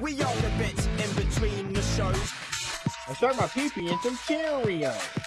We all the bits in between the shows. I stuck my pee-pee in some Cheerios.